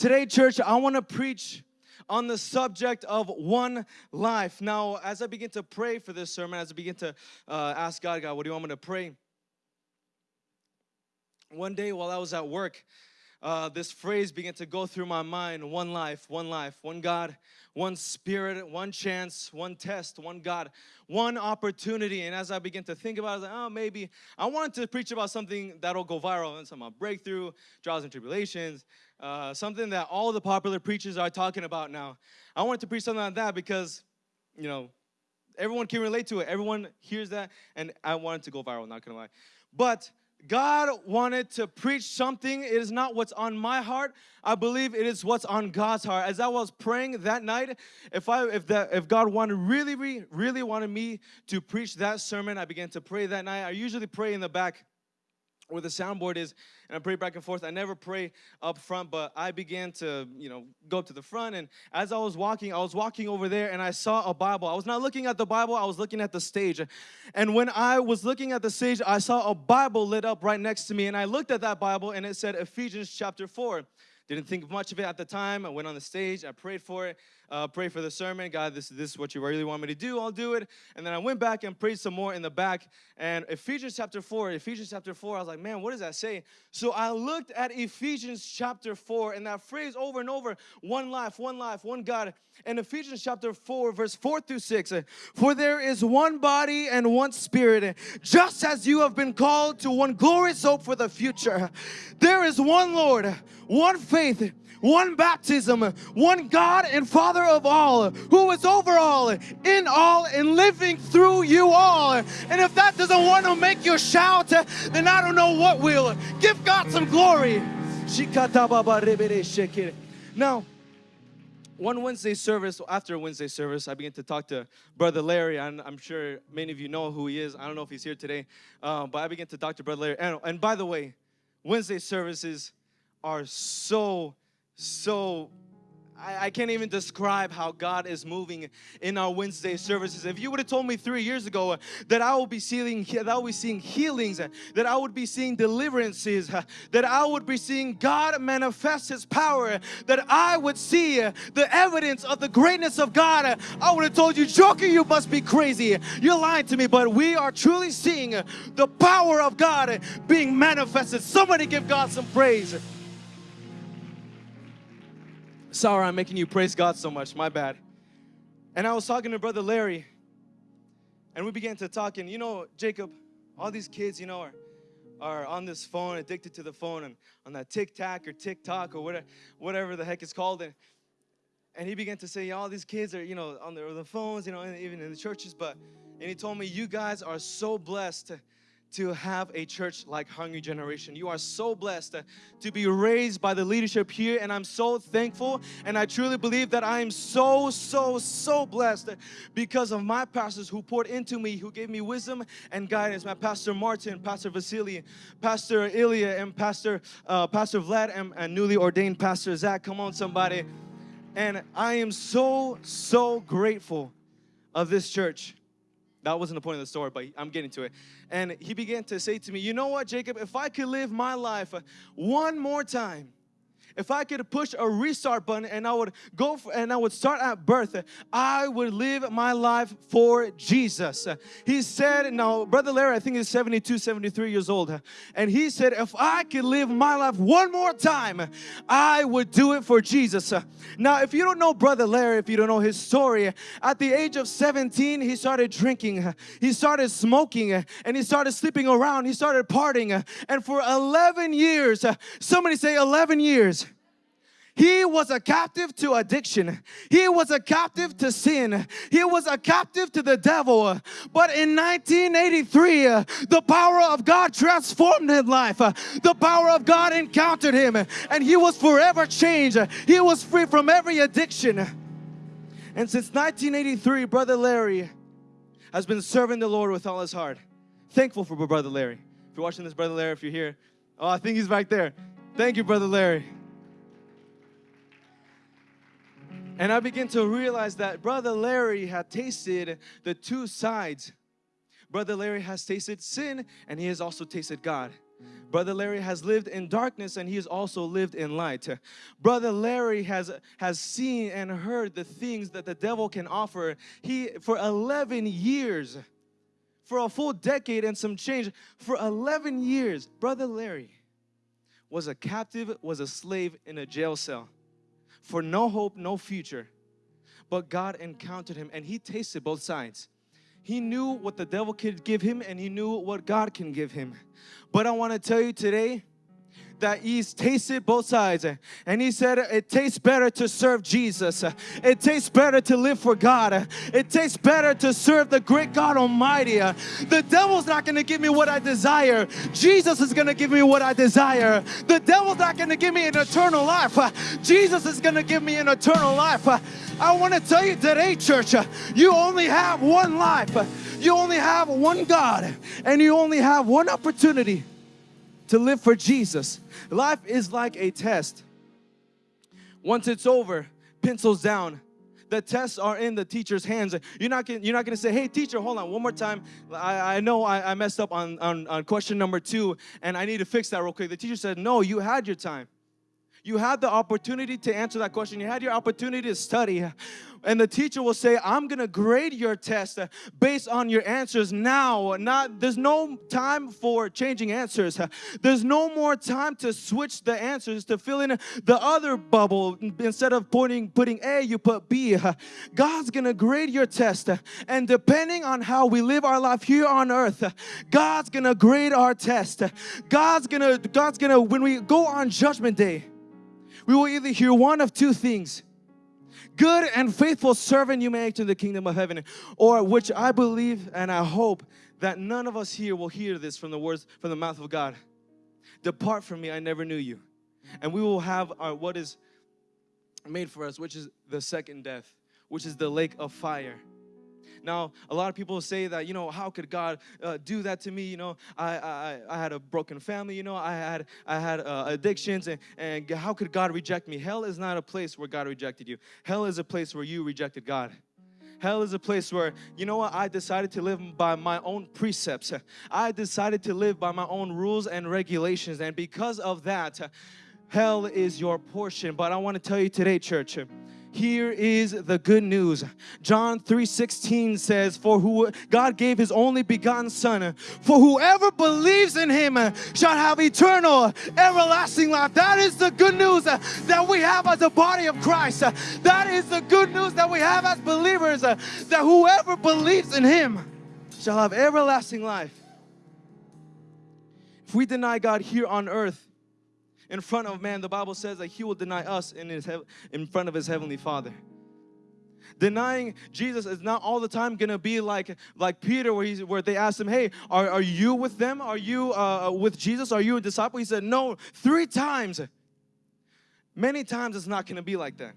Today, church, I want to preach on the subject of one life. Now, as I begin to pray for this sermon, as I begin to uh, ask God, God, what do you want me to pray? One day while I was at work, uh, this phrase began to go through my mind one life, one life, one God, one spirit, one chance, one test, one God, one opportunity. And as I began to think about it, I was like, oh, maybe I wanted to preach about something that'll go viral and some breakthrough, trials and tribulations, uh, something that all the popular preachers are talking about now. I wanted to preach something like that because, you know, everyone can relate to it. Everyone hears that, and I wanted to go viral, not gonna lie. But God wanted to preach something. It is not what's on my heart. I believe it is what's on God's heart. As I was praying that night, if I if that if God wanted really really wanted me to preach that sermon, I began to pray that night. I usually pray in the back where the soundboard is and I pray back and forth. I never pray up front, but I began to, you know, go up to the front. And as I was walking, I was walking over there and I saw a Bible. I was not looking at the Bible, I was looking at the stage. And when I was looking at the stage, I saw a Bible lit up right next to me. And I looked at that Bible and it said Ephesians chapter 4. Didn't think much of it at the time. I went on the stage, I prayed for it, uh, prayed for the sermon. God, this, this is what you really want me to do, I'll do it. And then I went back and prayed some more in the back. And Ephesians chapter 4, Ephesians chapter 4, I was like, man, what does that say? So I looked at Ephesians chapter 4 and that phrase over and over one life, one life, one God. And Ephesians chapter 4, verse 4 through 6 For there is one body and one spirit, just as you have been called to one glorious hope for the future. There is one Lord, one faith, one baptism, one God and Father of all, who is over all, in all, and living through you all. And if that doesn't want to make you shout, then I don't know what will. Give God some glory. Now, one Wednesday service, after Wednesday service, I began to talk to Brother Larry. And I'm sure many of you know who he is. I don't know if he's here today, uh, but I began to talk to Brother Larry. And, and by the way, Wednesday services are so, so I, I, can't even describe how God is moving in our Wednesday services. If you would have told me three years ago uh, that I would be seeing that I would be seeing healings, uh, that I would be seeing deliverances, uh, that I would be seeing God manifest His power, that I would see the evidence of the greatness of God, I would have told you, Joker, you must be crazy. You're lying to me, but we are truly seeing the power of God being manifested. Somebody give God some praise. Sorry, I'm making you praise God so much. My bad. And I was talking to Brother Larry, and we began to talk. And you know, Jacob, all these kids, you know, are, are on this phone, addicted to the phone, and on that TikTok or TikTok or whatever, whatever the heck it's called. And, and he began to say, all these kids are, you know, on the, the phones, you know, even in the churches. But and he told me, you guys are so blessed to have a church like Hungry Generation. You are so blessed to be raised by the leadership here and I'm so thankful and I truly believe that I am so, so, so blessed because of my pastors who poured into me, who gave me wisdom and guidance. My Pastor Martin, Pastor Vasily, Pastor Ilya and Pastor, uh, Pastor Vlad and, and newly ordained Pastor Zach. Come on somebody. And I am so, so grateful of this church. That wasn't the point of the story, but I'm getting to it. And he began to say to me, You know what, Jacob? If I could live my life uh, one more time, if I could push a restart button and I would go for, and I would start at birth, I would live my life for Jesus. He said, now Brother Larry, I think he's 72, 73 years old. And he said, if I could live my life one more time, I would do it for Jesus. Now, if you don't know Brother Larry, if you don't know his story, at the age of 17, he started drinking, he started smoking, and he started sleeping around, he started partying. And for 11 years, somebody say 11 years, he was a captive to addiction. He was a captive to sin. He was a captive to the devil. But in 1983, uh, the power of God transformed his life. The power of God encountered him and he was forever changed. He was free from every addiction. And since 1983, Brother Larry has been serving the Lord with all his heart. Thankful for Brother Larry. If you're watching this, Brother Larry, if you're here, oh, I think he's back there. Thank you, Brother Larry. And I began to realize that Brother Larry had tasted the two sides. Brother Larry has tasted sin and he has also tasted God. Brother Larry has lived in darkness and he has also lived in light. Brother Larry has, has seen and heard the things that the devil can offer. He, for 11 years, for a full decade and some change, for 11 years, Brother Larry was a captive, was a slave in a jail cell for no hope, no future. But God encountered him and he tasted both sides. He knew what the devil could give him and he knew what God can give him. But I want to tell you today that he's tasted both sides. And he said it tastes better to serve Jesus. It tastes better to live for God. It tastes better to serve the great God Almighty. The devil's not gonna give me what I desire. Jesus is gonna give me what I desire. The devil's not gonna give me an eternal life. Jesus is gonna give me an eternal life. I want to tell you today church you only have one life. You only have one God and you only have one opportunity to live for Jesus. Life is like a test. Once it's over, pencils down. The tests are in the teacher's hands. You're not gonna, you're not gonna say, hey teacher, hold on one more time. I, I know I, I messed up on, on, on question number two and I need to fix that real quick. The teacher said, no, you had your time. You had the opportunity to answer that question. You had your opportunity to study. And the teacher will say, I'm going to grade your test based on your answers now. Not There's no time for changing answers. There's no more time to switch the answers to fill in the other bubble. Instead of putting, putting A, you put B. God's going to grade your test. And depending on how we live our life here on earth, God's going to grade our test. God's going to, God's going to, when we go on judgment day, we will either hear one of two things. Good and faithful servant you may enter the kingdom of heaven. Or which I believe and I hope that none of us here will hear this from the words from the mouth of God. Depart from me, I never knew you. And we will have our what is made for us, which is the second death, which is the lake of fire. Now, a lot of people say that, you know, how could God uh, do that to me? You know, I, I, I had a broken family, you know, I had, I had uh, addictions, and, and how could God reject me? Hell is not a place where God rejected you. Hell is a place where you rejected God. Hell is a place where, you know what, I decided to live by my own precepts. I decided to live by my own rules and regulations. And because of that, hell is your portion. But I want to tell you today, church, here is the good news. John 3:16 says, "For who God gave his only begotten son, for whoever believes in him shall have eternal everlasting life." That is the good news that we have as a body of Christ. That is the good news that we have as believers that whoever believes in him shall have everlasting life. If we deny God here on earth, in front of man, the Bible says that he will deny us in, his in front of his heavenly Father. Denying Jesus is not all the time gonna be like like Peter, where he's where they asked him, "Hey, are, are you with them? Are you uh, with Jesus? Are you a disciple?" He said, "No." Three times. Many times it's not gonna be like that.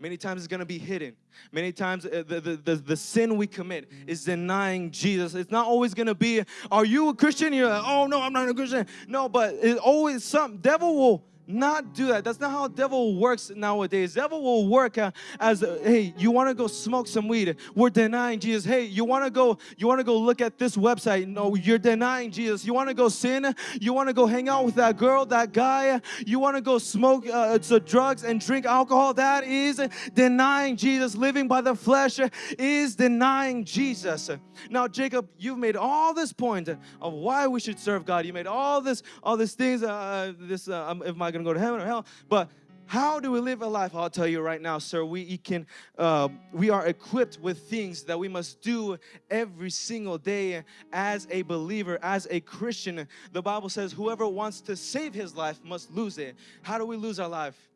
Many times it's going to be hidden. Many times uh, the, the, the, the, sin we commit is denying Jesus. It's not always going to be, are you a Christian? You're like, oh no, I'm not a Christian. No, but it's always some, devil will not do that. That's not how devil works nowadays. Devil will work uh, as uh, hey, you want to go smoke some weed. We're denying Jesus. Hey, you want to go you want to go look at this website. No, you're denying Jesus. You want to go sin? You want to go hang out with that girl, that guy? You want to go smoke uh, drugs and drink alcohol? That is denying Jesus. Living by the flesh is denying Jesus. Now, Jacob, you've made all this point of why we should serve God. You made all this all these things uh, this am I going to go to heaven or hell. But how do we live a life? I'll tell you right now, sir. We can, uh, we are equipped with things that we must do every single day as a believer, as a Christian. The Bible says, whoever wants to save his life must lose it. How do we lose our life?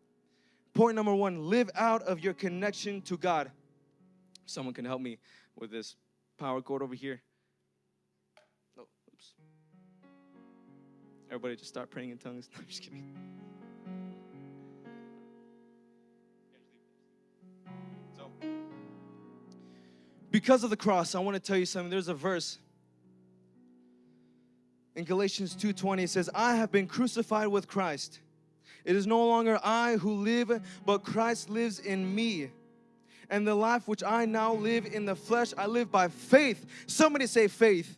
Point number one: live out of your connection to God. Someone can help me with this power cord over here. Oh, oops. Everybody, just start praying in tongues. No, I'm just kidding. Because of the cross, I want to tell you something. There's a verse in Galatians 2:20 it says, "I have been crucified with Christ. It is no longer I who live, but Christ lives in me. And the life which I now live in the flesh, I live by faith." Somebody say faith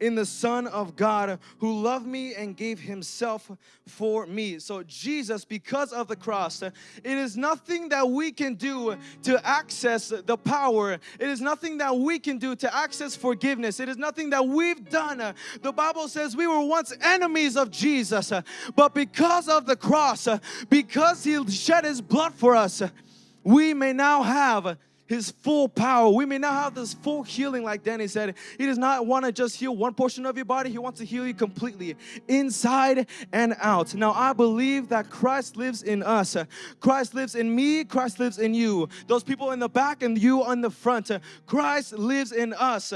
in the Son of God who loved me and gave himself for me. So, Jesus, because of the cross, it is nothing that we can do to access the power. It is nothing that we can do to access forgiveness. It is nothing that we've done. The Bible says we were once enemies of Jesus, but because of the cross, because He shed His blood for us, we may now have his full power. We may not have this full healing, like Danny said. He does not want to just heal one portion of your body, He wants to heal you completely, inside and out. Now, I believe that Christ lives in us. Christ lives in me, Christ lives in you. Those people in the back and you on the front. Christ lives in us.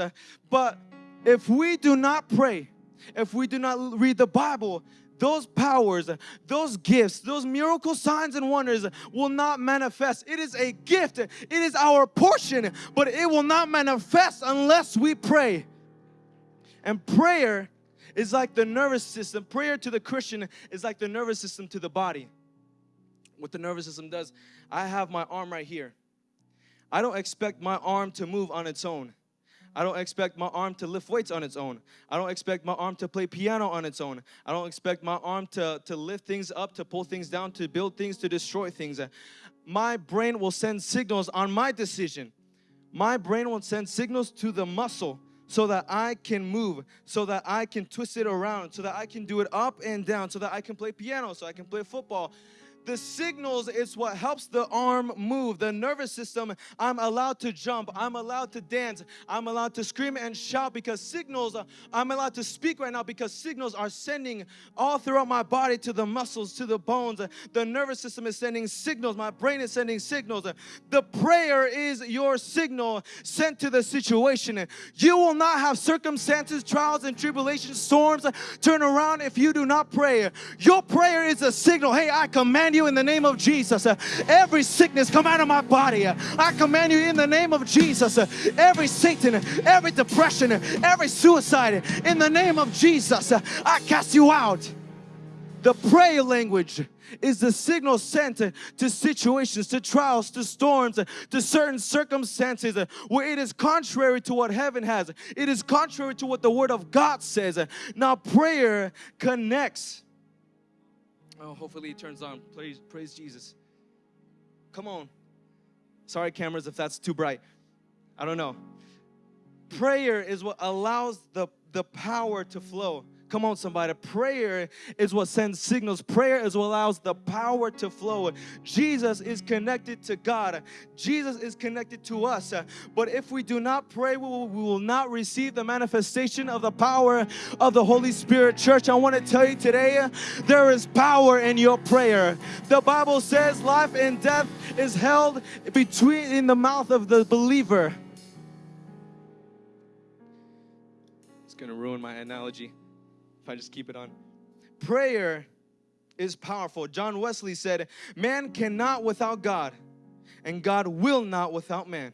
But if we do not pray, if we do not read the Bible, those powers, those gifts, those miracle signs and wonders will not manifest. It is a gift, it is our portion, but it will not manifest unless we pray. And prayer is like the nervous system. Prayer to the Christian is like the nervous system to the body. What the nervous system does, I have my arm right here. I don't expect my arm to move on its own. I don't expect my arm to lift weights on its own. I don't expect my arm to play piano on its own. I don't expect my arm to, to lift things up, to pull things down, to build things, to destroy things. My brain will send signals on my decision. My brain will send signals to the muscle so that I can move, so that I can twist it around, so that I can do it up and down, so that I can play piano, so I can play football, the signals is what helps the arm move. The nervous system, I'm allowed to jump, I'm allowed to dance, I'm allowed to scream and shout because signals, I'm allowed to speak right now because signals are sending all throughout my body to the muscles, to the bones. The nervous system is sending signals, my brain is sending signals. The prayer is your signal sent to the situation. You will not have circumstances, trials, and tribulations, storms turn around if you do not pray. Your prayer is a signal. Hey, I command command you in the name of Jesus. Uh, every sickness come out of my body. Uh, I command you in the name of Jesus. Uh, every Satan, uh, every depression, uh, every suicide, uh, in the name of Jesus, I cast you out. The prayer language is the signal sent to situations, to trials, to storms, to certain circumstances where it is contrary to what heaven has. It is contrary to what the Word of God says. Now, prayer connects Oh, hopefully it turns on. Praise, praise Jesus. Come on. Sorry, cameras, if that's too bright. I don't know. Prayer is what allows the, the power to flow. Come on, somebody. Prayer is what sends signals. Prayer is what allows the power to flow. Jesus is connected to God. Jesus is connected to us. But if we do not pray, we will, we will not receive the manifestation of the power of the Holy Spirit. Church, I want to tell you today, there is power in your prayer. The Bible says life and death is held between in the mouth of the believer. It's going to ruin my analogy if I just keep it on. Prayer is powerful. John Wesley said, Man cannot without God, and God will not without man.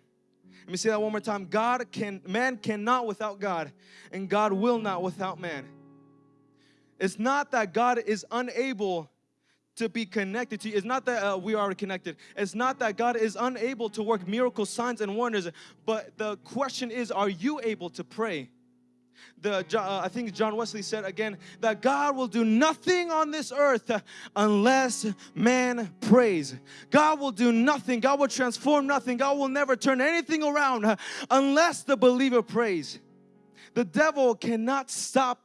Let me say that one more time. God can, man cannot without God, and God will not without man. It's not that God is unable to be connected to you. It's not that uh, we are connected. It's not that God is unable to work miracle signs and wonders. But the question is, are you able to pray? The uh, I think John Wesley said again that God will do nothing on this earth unless man prays. God will do nothing. God will transform nothing. God will never turn anything around unless the believer prays. The devil cannot stop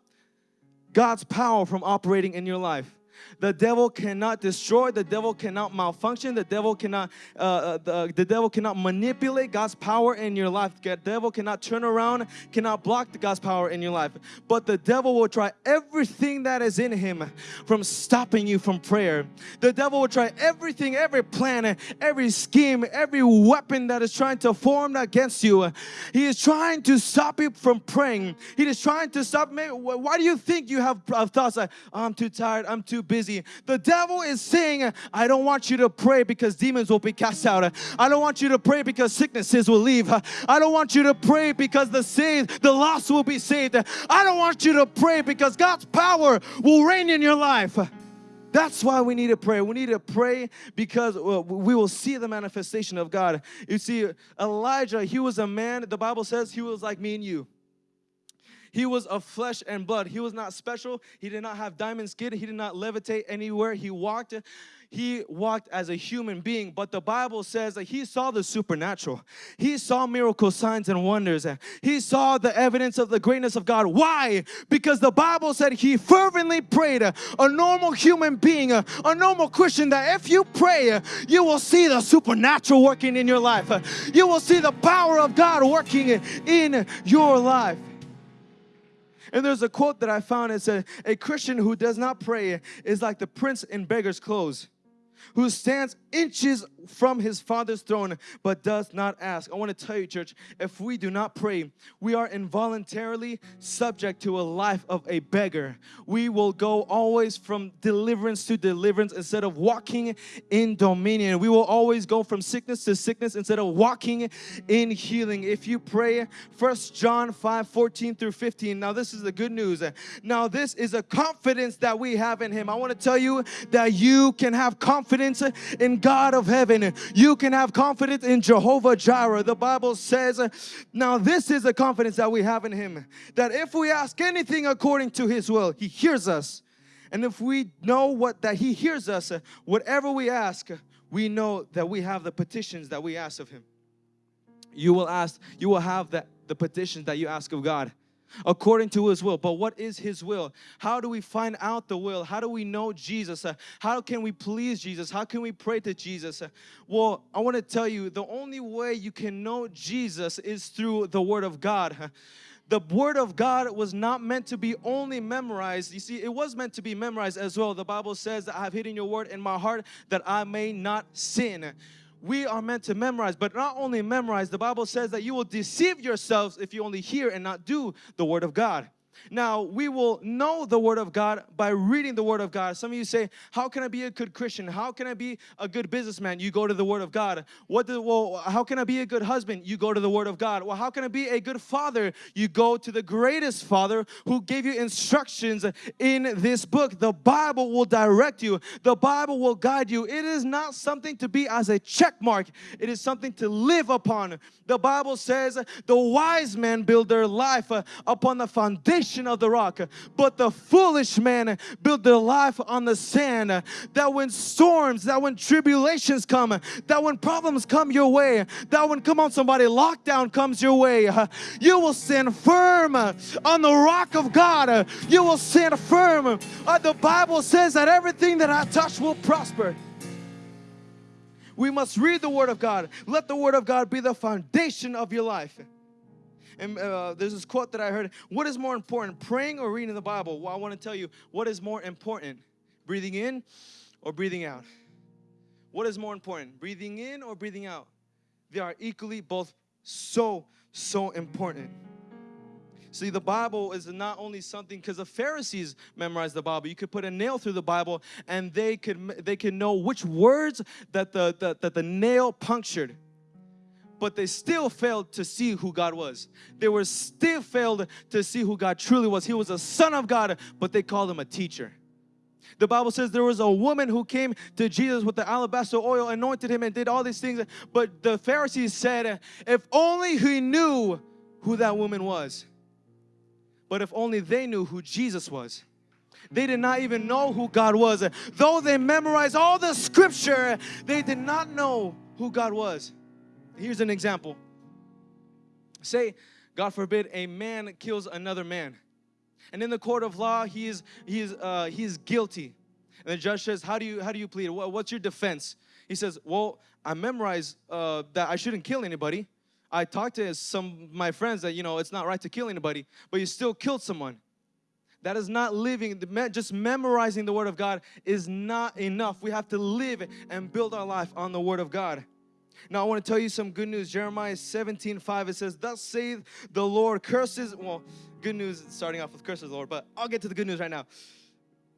God's power from operating in your life. The devil cannot destroy. The devil cannot malfunction. The devil cannot uh, uh, the, the devil cannot manipulate God's power in your life. The devil cannot turn around, cannot block the God's power in your life. But the devil will try everything that is in him from stopping you from prayer. The devil will try everything, every plan, every scheme, every weapon that is trying to form against you. He is trying to stop you from praying. He is trying to stop. Me. Why do you think you have thoughts like, I'm too tired, I'm too busy? Busy. The devil is saying, I don't want you to pray because demons will be cast out. I don't want you to pray because sicknesses will leave. I don't want you to pray because the saved, the lost will be saved. I don't want you to pray because God's power will reign in your life. That's why we need to pray. We need to pray because we will see the manifestation of God. You see, Elijah, he was a man, the Bible says he was like me and you. He was of flesh and blood. He was not special. He did not have diamond skin. He did not levitate anywhere. He walked he walked as a human being, but the Bible says that he saw the supernatural. He saw miracle signs and wonders. He saw the evidence of the greatness of God. Why? Because the Bible said he fervently prayed. A normal human being, a, normal Christian, that if you pray, you will see the supernatural working in your life. You will see the power of God working in your life. And there's a quote that I found. It said, A Christian who does not pray is like the prince in beggar's clothes who stands inches from his father's throne but does not ask. I want to tell you, church, if we do not pray, we are involuntarily subject to a life of a beggar. We will go always from deliverance to deliverance instead of walking in dominion. We will always go from sickness to sickness instead of walking in healing. If you pray, First John 5 14 through 15. Now, this is the good news. Now, this is a confidence that we have in Him. I want to tell you that you can have confidence in God of heaven. You can have confidence in Jehovah Jireh. The Bible says, now this is the confidence that we have in Him, that if we ask anything according to His will, He hears us. And if we know what that He hears us, whatever we ask, we know that we have the petitions that we ask of Him. You will ask, you will have that the petitions that you ask of God according to his will. But what is his will? How do we find out the will? How do we know Jesus? Uh, how can we please Jesus? How can we pray to Jesus? Uh, well, I want to tell you the only way you can know Jesus is through the Word of God. The Word of God was not meant to be only memorized. You see, it was meant to be memorized as well. The Bible says that I have hidden your Word in my heart that I may not sin we are meant to memorize, but not only memorize, the Bible says that you will deceive yourselves if you only hear and not do the Word of God. Now, we will know the Word of God by reading the Word of God. Some of you say, How can I be a good Christian? How can I be a good businessman? You go to the Word of God. What do, well, how can I be a good husband? You go to the Word of God. Well, how can I be a good father? You go to the greatest Father who gave you instructions in this book. The Bible will direct you, the Bible will guide you. It is not something to be as a check mark, it is something to live upon. The Bible says, The wise men build their life uh, upon the foundation foundation of the rock. But the foolish man built their life on the sand. That when storms, that when tribulations come, that when problems come your way, that when, come on somebody, lockdown comes your way, you will stand firm on the rock of God. You will stand firm. Uh, the Bible says that everything that I touch will prosper. We must read the Word of God. Let the Word of God be the foundation of your life. And uh, there's this quote that I heard What is more important, praying or reading the Bible? Well, I want to tell you what is more important, breathing in or breathing out? What is more important, breathing in or breathing out? They are equally both so, so important. See, the Bible is not only something because the Pharisees memorized the Bible. You could put a nail through the Bible, and they could they could know which words that the, the that the nail punctured but they still failed to see who God was. They were still failed to see who God truly was. He was a son of God, but they called him a teacher. The Bible says there was a woman who came to Jesus with the alabaster oil, anointed him, and did all these things. But the Pharisees said, if only he knew who that woman was. But if only they knew who Jesus was. They did not even know who God was. Though they memorized all the scripture, they did not know who God was. Here's an example. Say, God forbid, a man kills another man. And in the court of law, he is, he is, uh, he is guilty. And the judge says, how do you, how do you plead? What's your defense? He says, well, I memorized uh, that I shouldn't kill anybody. I talked to some my friends that, you know, it's not right to kill anybody, but you still killed someone. That is not living, just memorizing the Word of God is not enough. We have to live and build our life on the Word of God. Now I want to tell you some good news. Jeremiah 17, 5, it says, Thus saith the Lord, curses, well, good news starting off with curses, Lord, but I'll get to the good news right now.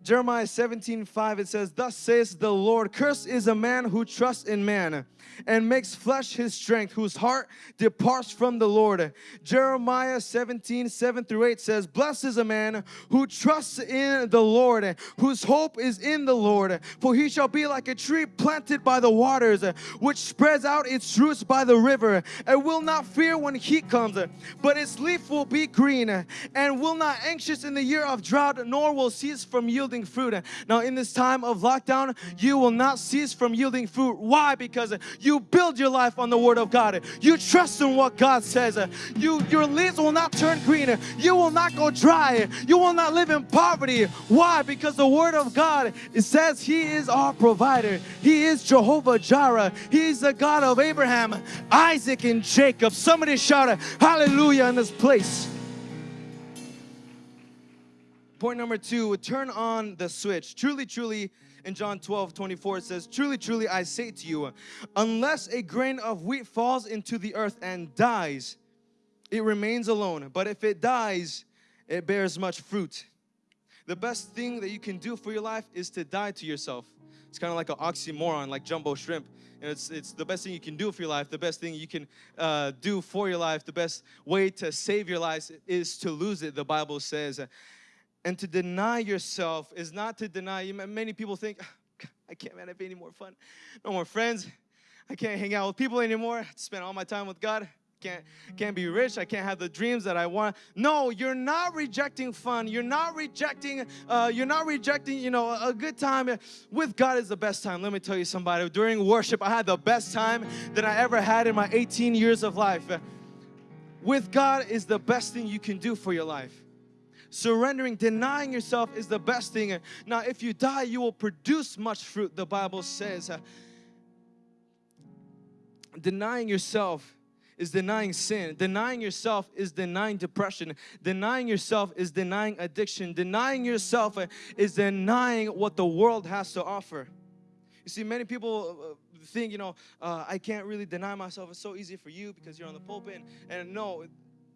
Jeremiah 17, 5, it says, Thus says the Lord, Cursed is a man who trusts in man and makes flesh his strength, whose heart departs from the Lord. Jeremiah 17, 7 through 8 says, Blessed is a man who trusts in the Lord, whose hope is in the Lord. For he shall be like a tree planted by the waters, which spreads out its roots by the river, and will not fear when heat comes, but its leaf will be green, and will not anxious in the year of drought, nor will cease from yielding fruit. Now in this time of lockdown, you will not cease from yielding fruit. Why? Because you build your life on the Word of God. You trust in what God says. You, your leaves will not turn green. You will not go dry. You will not live in poverty. Why? Because the Word of God it says He is our provider. He is Jehovah Jireh. He is the God of Abraham, Isaac, and Jacob. Somebody shout hallelujah in this place. Point number two, turn on the switch. Truly, truly, in John 12, 24, it says, Truly, truly, I say to you, unless a grain of wheat falls into the earth and dies, it remains alone. But if it dies, it bears much fruit. The best thing that you can do for your life is to die to yourself. It's kind of like an oxymoron, like jumbo shrimp. And it's, it's the best thing you can do for your life, the best thing you can uh, do for your life, the best way to save your life is to lose it, the Bible says. And to deny yourself is not to deny. You many people think, I can't man, have any more fun. No more friends. I can't hang out with people anymore. Spend all my time with God. Can't, can't be rich. I can't have the dreams that I want. No, you're not rejecting fun. You're not rejecting, uh, you're not rejecting, you know, a good time. With God is the best time. Let me tell you somebody, during worship, I had the best time that I ever had in my 18 years of life. With God is the best thing you can do for your life. Surrendering, denying yourself is the best thing. Now, if you die, you will produce much fruit, the Bible says. Denying yourself is denying sin. Denying yourself is denying depression. Denying yourself is denying addiction. Denying yourself is denying what the world has to offer. You see, many people uh, think, you know, uh, I can't really deny myself. It's so easy for you because you're on the pulpit. And no,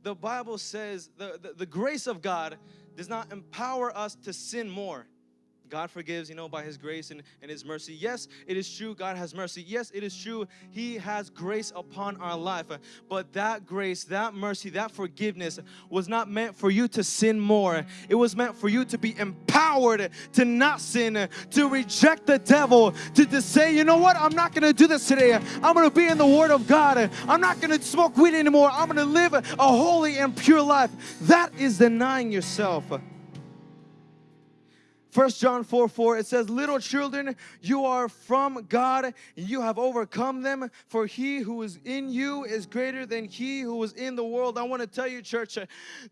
the Bible says the, the, the grace of God does not empower us to sin more. God forgives, you know, by His grace and, and His mercy. Yes, it is true, God has mercy. Yes, it is true, He has grace upon our life. But that grace, that mercy, that forgiveness was not meant for you to sin more. It was meant for you to be empowered to not sin, to reject the devil, to, to say, you know what, I'm not going to do this today. I'm going to be in the Word of God. I'm not going to smoke weed anymore. I'm going to live a holy and pure life. That is denying yourself. First John 4 4 it says little children you are from God and you have overcome them for he who is in you is greater than he who is in the world. I want to tell you church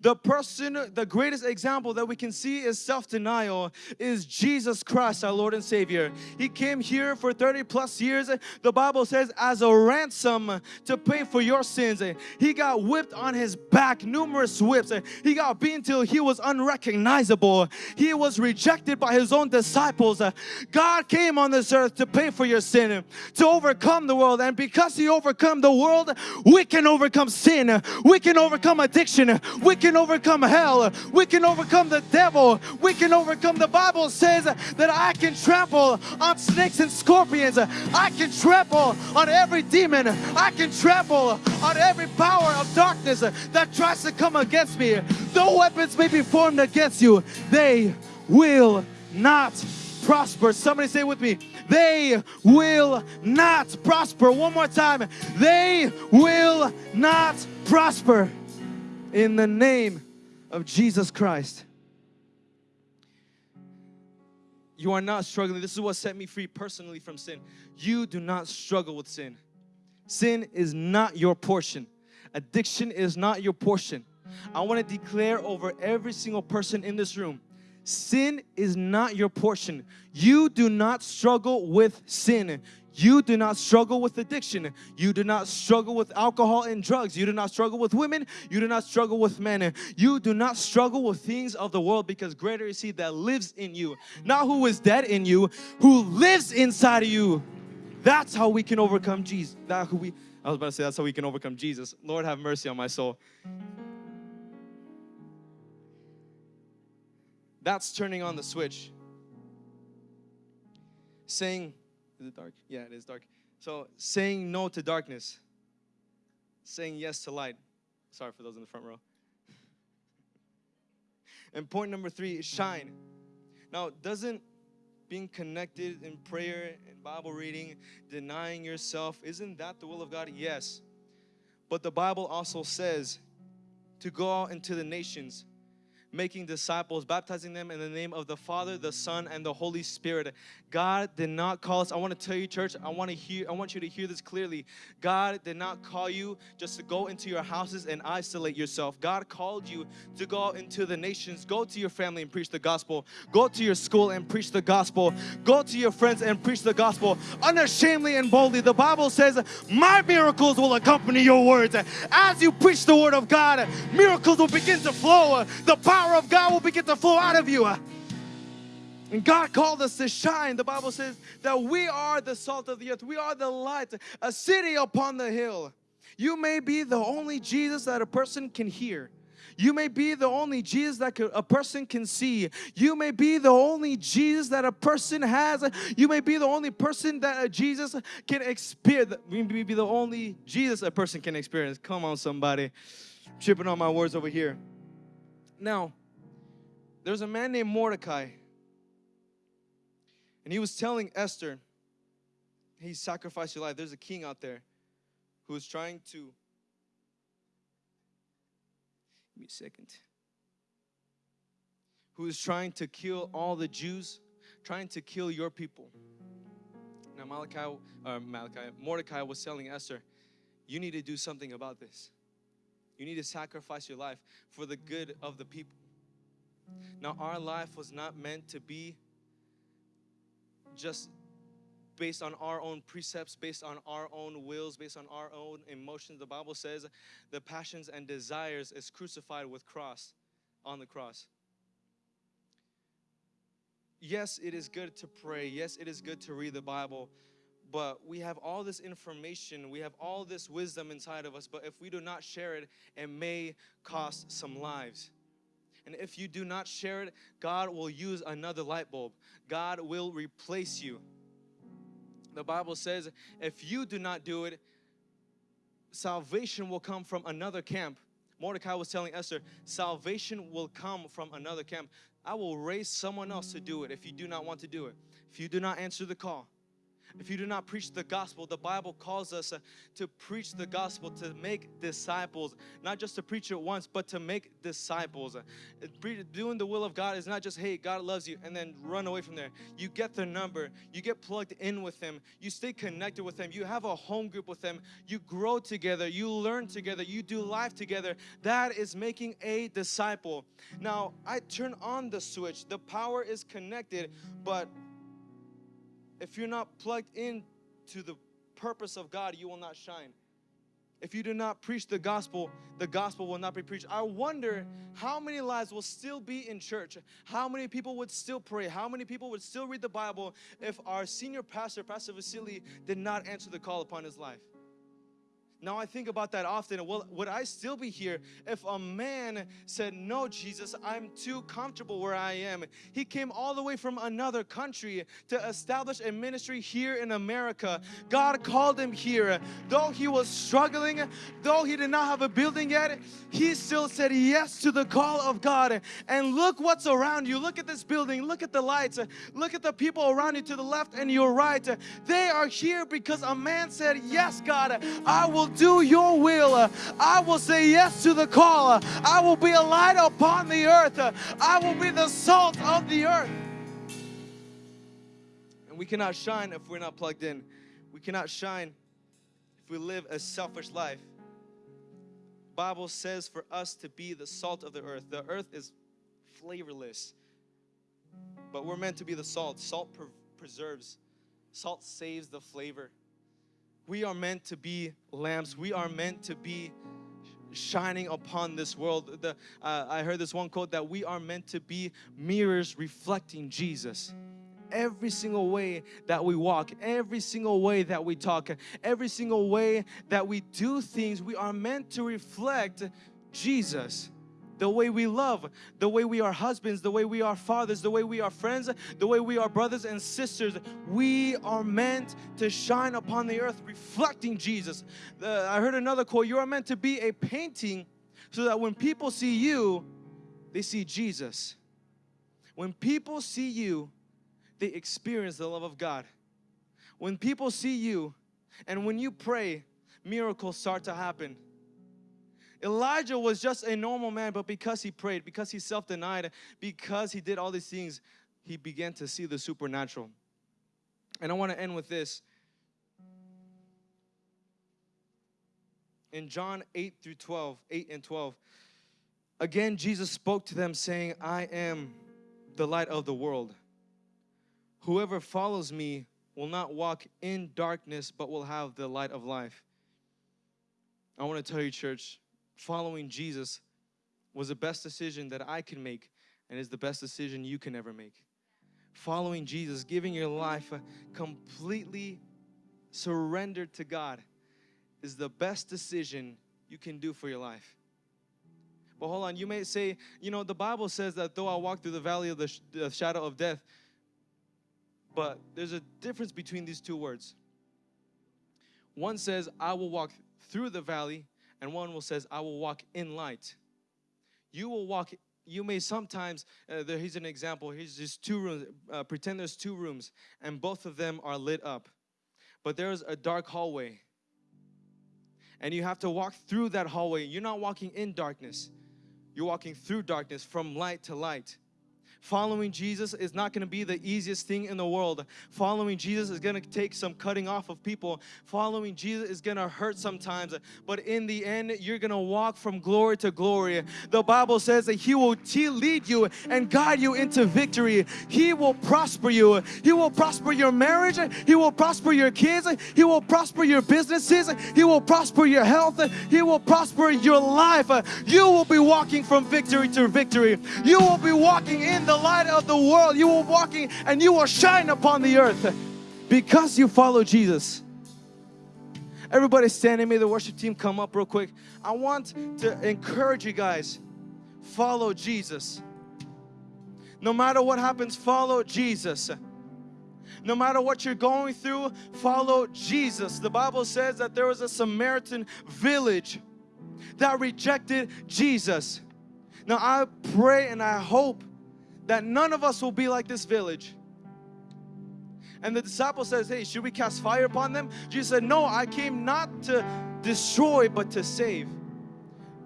the person the greatest example that we can see is self-denial is Jesus Christ our Lord and Savior. He came here for 30 plus years. The Bible says as a ransom to pay for your sins. He got whipped on his back numerous whips. He got beaten till he was unrecognizable. He was rejected rejected by his own disciples. Uh, God came on this earth to pay for your sin, uh, to overcome the world. And because he overcome the world, we can overcome sin. Uh, we can overcome addiction. Uh, we can overcome hell. We can overcome the devil. We can overcome, the Bible says that I can trample on snakes and scorpions. I can trample on every demon. I can trample on every power of darkness that tries to come against me. No weapons may be formed against you. They will not prosper. Somebody say with me, they will not prosper. One more time, they will not prosper in the name of Jesus Christ. You are not struggling. This is what set me free personally from sin. You do not struggle with sin. Sin is not your portion. Addiction is not your portion. I want to declare over every single person in this room Sin is not your portion. You do not struggle with sin. You do not struggle with addiction. You do not struggle with alcohol and drugs. You do not struggle with women. You do not struggle with men. You do not struggle with things of the world because greater is He that lives in you. Not who is dead in you, who lives inside of you. That's how we can overcome Jesus. That who we, I was about to say that's how we can overcome Jesus. Lord have mercy on my soul. That's turning on the switch. saying, is it dark? Yeah, it is dark. So saying no to darkness, saying yes to light. Sorry for those in the front row. And point number three is shine. Now, doesn't being connected in prayer and Bible reading, denying yourself, isn't that the will of God? Yes. But the Bible also says to go out into the nations making disciples, baptizing them in the name of the Father, the Son, and the Holy Spirit. God did not call us. I want to tell you, church, I want to hear, I want you to hear this clearly. God did not call you just to go into your houses and isolate yourself. God called you to go into the nations, go to your family and preach the gospel, go to your school and preach the gospel, go to your friends and preach the gospel unashamedly and boldly. The Bible says, My miracles will accompany your words. As you preach the word of God, miracles will begin to flow. The power power of God will begin to flow out of you. And God called us to shine. The Bible says that we are the salt of the earth. We are the light, a city upon the hill. You may be the only Jesus that a person can hear. You may be the only Jesus that a person can see. You may be the only Jesus that a person has. You may be the only person that a Jesus can experience. You may be the only Jesus a person can experience. Come on, somebody. Tripping on my words over here. Now, there's a man named Mordecai, and he was telling Esther, He sacrificed your life. There's a king out there who is trying to. Give me a second. Who is trying to kill all the Jews, trying to kill your people. Now, Malachi, uh, Malachi, Mordecai was telling Esther, You need to do something about this. You need to sacrifice your life for the good of the people. Now, our life was not meant to be just based on our own precepts, based on our own wills, based on our own emotions. The Bible says the passions and desires is crucified with cross on the cross. Yes, it is good to pray. Yes, it is good to read the Bible but we have all this information, we have all this wisdom inside of us, but if we do not share it, it may cost some lives. And if you do not share it, God will use another light bulb. God will replace you. The Bible says if you do not do it, salvation will come from another camp. Mordecai was telling Esther, salvation will come from another camp. I will raise someone else to do it if you do not want to do it. If you do not answer the call if you do not preach the gospel, the Bible calls us uh, to preach the gospel, to make disciples, not just to preach it once, but to make disciples. Uh, doing the will of God is not just, hey, God loves you, and then run away from there. You get their number, you get plugged in with them, you stay connected with them, you have a home group with them, you grow together, you learn together, you do life together. That is making a disciple. Now, I turn on the switch, the power is connected, but if you're not plugged in to the purpose of God, you will not shine. If you do not preach the gospel, the gospel will not be preached. I wonder how many lives will still be in church, how many people would still pray, how many people would still read the Bible if our senior pastor, Pastor Vasily, did not answer the call upon his life. Now I think about that often. Well, would I still be here if a man said, No, Jesus, I'm too comfortable where I am? He came all the way from another country to establish a ministry here in America. God called him here. Though he was struggling, though he did not have a building yet, he still said yes to the call of God. And look what's around you. Look at this building. Look at the lights. Look at the people around you to the left and your right. They are here because a man said, Yes, God, I will do your will. I will say yes to the call. I will be a light upon the earth. I will be the salt of the earth. And we cannot shine if we're not plugged in. We cannot shine if we live a selfish life. Bible says for us to be the salt of the earth. The earth is flavorless, but we're meant to be the salt. Salt preserves, salt saves the flavor we are meant to be lamps. We are meant to be shining upon this world. The, uh, I heard this one quote that we are meant to be mirrors reflecting Jesus. Every single way that we walk, every single way that we talk, every single way that we do things, we are meant to reflect Jesus. The way we love, the way we are husbands, the way we are fathers, the way we are friends, the way we are brothers and sisters. We are meant to shine upon the earth reflecting Jesus. Uh, I heard another quote you are meant to be a painting so that when people see you, they see Jesus. When people see you, they experience the love of God. When people see you and when you pray, miracles start to happen. Elijah was just a normal man, but because he prayed, because he self denied, because he did all these things, he began to see the supernatural. And I want to end with this. In John 8 through 12, 8 and 12, again Jesus spoke to them, saying, I am the light of the world. Whoever follows me will not walk in darkness, but will have the light of life. I want to tell you, church, following Jesus was the best decision that I can make and is the best decision you can ever make. Following Jesus, giving your life completely surrendered to God is the best decision you can do for your life. But hold on, you may say, you know, the Bible says that though I walk through the valley of the, sh the shadow of death, but there's a difference between these two words. One says, I will walk through the valley, and one will says, I will walk in light. You will walk, you may sometimes, uh, there, here's an example, here's just two rooms, uh, pretend there's two rooms, and both of them are lit up. But there's a dark hallway. And you have to walk through that hallway. You're not walking in darkness. You're walking through darkness from light to light. Following Jesus is not going to be the easiest thing in the world. Following Jesus is going to take some cutting off of people. Following Jesus is going to hurt sometimes, but in the end, you're going to walk from glory to glory. The Bible says that He will lead you and guide you into victory. He will prosper you. He will prosper your marriage. He will prosper your kids. He will prosper your businesses. He will prosper your health. He will prosper your life. You will be walking from victory to victory. You will be walking in the light of the world. You are walking and you will shine upon the earth because you follow Jesus. Everybody standing, may the worship team come up real quick. I want to encourage you guys, follow Jesus. No matter what happens, follow Jesus. No matter what you're going through, follow Jesus. The Bible says that there was a Samaritan village that rejected Jesus. Now I pray and I hope that none of us will be like this village. And the disciple says, hey, should we cast fire upon them? Jesus said, no, I came not to destroy, but to save.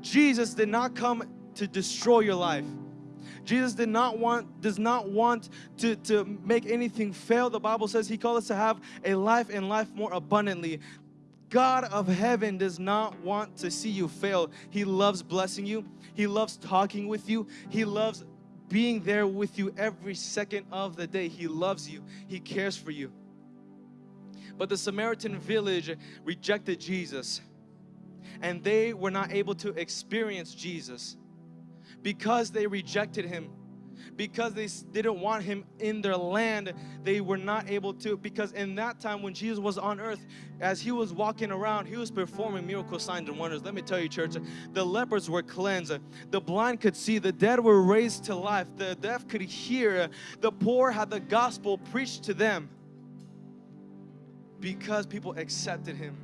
Jesus did not come to destroy your life. Jesus did not want, does not want to, to make anything fail. The Bible says He called us to have a life and life more abundantly. God of heaven does not want to see you fail. He loves blessing you. He loves talking with you. He loves being there with you every second of the day. He loves you, He cares for you. But the Samaritan village rejected Jesus and they were not able to experience Jesus because they rejected Him because they didn't want him in their land they were not able to because in that time when Jesus was on earth as he was walking around he was performing miracle signs and wonders. Let me tell you church the lepers were cleansed. The blind could see the dead were raised to life. The deaf could hear. The poor had the gospel preached to them because people accepted him